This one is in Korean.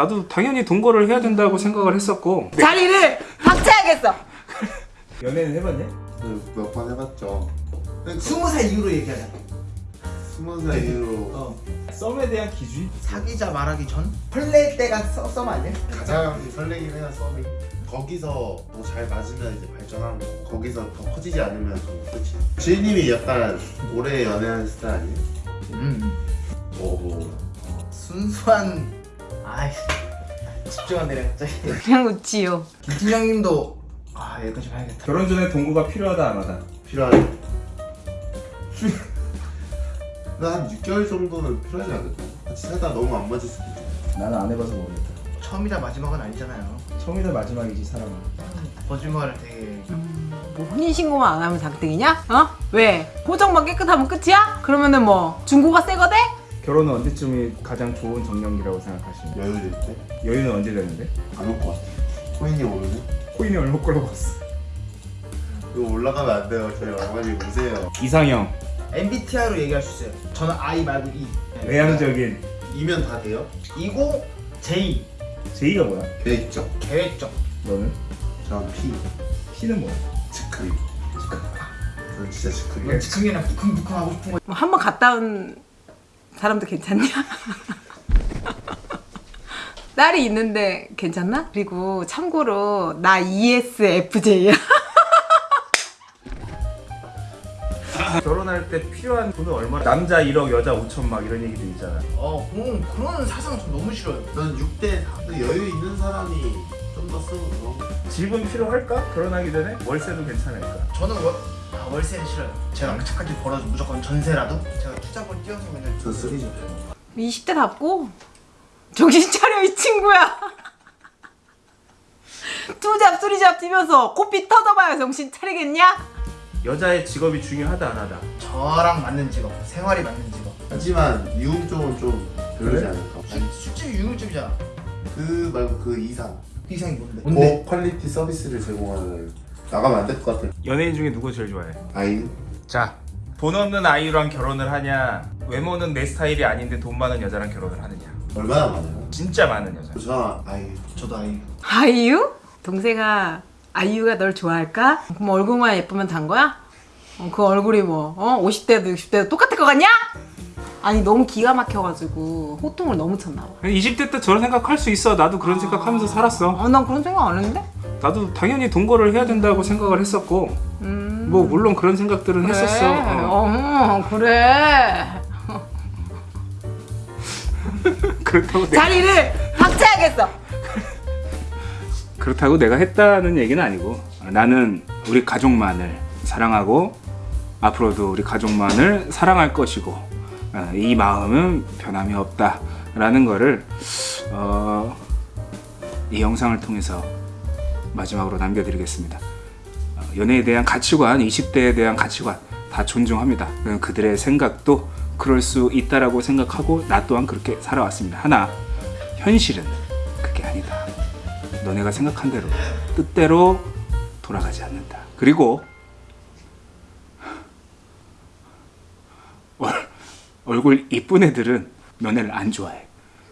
나도 당연히 동거를 해야 된다고 생각을 했었고 자리를 박차야겠어. 연애는 해봤냐? 몇 번 해봤죠. 스무 살 이후로 얘기하자. 스무 살 이후로 어. 썸에 대한 기준? 사귀자 말하기 전 설렐 때가 써, 썸 아니야? 가장 설레긴 해요 썸이. 거기서 더잘 맞으면 이제 발전하는 거. 거기서 더 커지지 않으면 좀 끝이. 지희님이 약간 오래 연애하는 스타일 아니에요? 음. 어, 뭐. 순수한 아이 집중 안 되네 갑자기. 그냥 웃지요. 김 팀장님도 아 여기까지 봐야겠다. 결혼 전에 동거가 필요하다 안 하다? 필요하네. 나한 6개월 정도는 필요하지 않을까? 같이 살다 너무 안 맞을 수도 있잖아. 나는 안 해봐서 모르겠다 처음이자 마지막은 아니잖아요. 처음이자 마지막이지 사람은 거짓말을 되게 뭐 혼인신고만 안 하면 장땡이냐? 어? 왜? 고정만 깨끗하면 끝이야? 그러면은 뭐 중고가 새 거대? 결혼은 언제쯤이 가장 좋은 정년기라고 생각하시나요? 여유 될 때? 여유는 언제 되는데? 안올것 같아. 코인이 오르네? 코인이 얼마 걸로 봤어? 이거 올라가면 안 돼요. 저희 어머니 우세요. 이상형 MBTI로 얘기할 수 있어요. 저는 I 말고 E. 외향적인 이면 다 돼요? 이고 J 제이가 뭐야? 계획적. 계획적. 너는? 전 P. C는 뭐야? 즉흥. 저는 진짜 즉흥이에요. 이건 즉흥이나 부큼부큼 하고 싶은 거. 뭐한번 갔다 온 사람도 괜찮냐? 딸이 있는데 괜찮나? 그리고 참고로 나 ESFJ야. 결혼할 때 필요한 돈은 얼마나? 남자 1억 여자 5천 막 이런 얘기도 있잖아 어 그런 그런 사상 전 너무 싫어요. 저는 6대 4. 여유 있는 사람이 좀 더 쓰고. 집은 필요할까? 결혼하기 전에? 월세도 괜찮을까? 저는 월, 아, 월세는 싫어요. 제가 악착같이 벌어서 무조건 전세라도 제가 투자번 띄워서 그냥 저 쓰리죠. 20대답고 정신 차려 이 친구야. 투잡 수리잡 뛰면서 코피 터져봐야 정신 차리겠냐? 여자의 직업이 중요하다 안 하다? 저랑 맞는 직업, 생활이 맞는 직업. 하지만 유흥 쪽은 좀 별로지 그래? 않을까? 술- 술집이 유흥집이잖아. 그 말고 그 이상. 그 이상이 뭔데? 고 quality 서비스를 제공하는 나가면 안 될 것 같아. 연예인 중에 누구 제일 좋아해? 아이유? 자, 돈 없는 아이유랑 결혼을 하냐? 외모는 내 스타일이 아닌데 돈 많은 여자랑 결혼을 하느냐? 얼마나 많아요? 진짜 많은 여자. 저 아이유. 저도 아이. 아이유? 동생아 아이유가 널 좋아할까? 그럼 얼굴만 예쁘면 단 거야? 어, 그 얼굴이 뭐 어? 50대도 60대도 똑같을 것 같냐? 아니 너무 기가 막혀가지고 호통을 너무 쳤나 봐 20대 때 저런 생각할 수 있어. 나도 그런 생각하면서 살았어. 어, 난 그런 생각 안 했는데? 나도 당연히 동거를 해야 된다고 생각을 했었고 음... 뭐 물론 그런 생각들은 그래. 했었어. 어. 어, 그래 그렇다고 자리를 박차야겠어 그렇다고 내가 했다는 얘기는 아니고 나는 우리 가족만을 사랑하고 앞으로도 우리 가족만을 사랑할 것이고 어, 이 마음은 변함이 없다 라는 거를 어, 이 영상을 통해서 마지막으로 남겨드리겠습니다. 어, 연애에 대한 가치관, 20대에 대한 가치관 다 존중합니다. 어, 그들의 생각도 그럴 수 있다라고 생각하고 나 또한 그렇게 살아왔습니다. 하나 현실은 그게 아니다. 너네가 생각한 대로 뜻대로 돌아가지 않는다. 그리고 얼, 얼굴 이쁜 애들은 너네를 안 좋아해.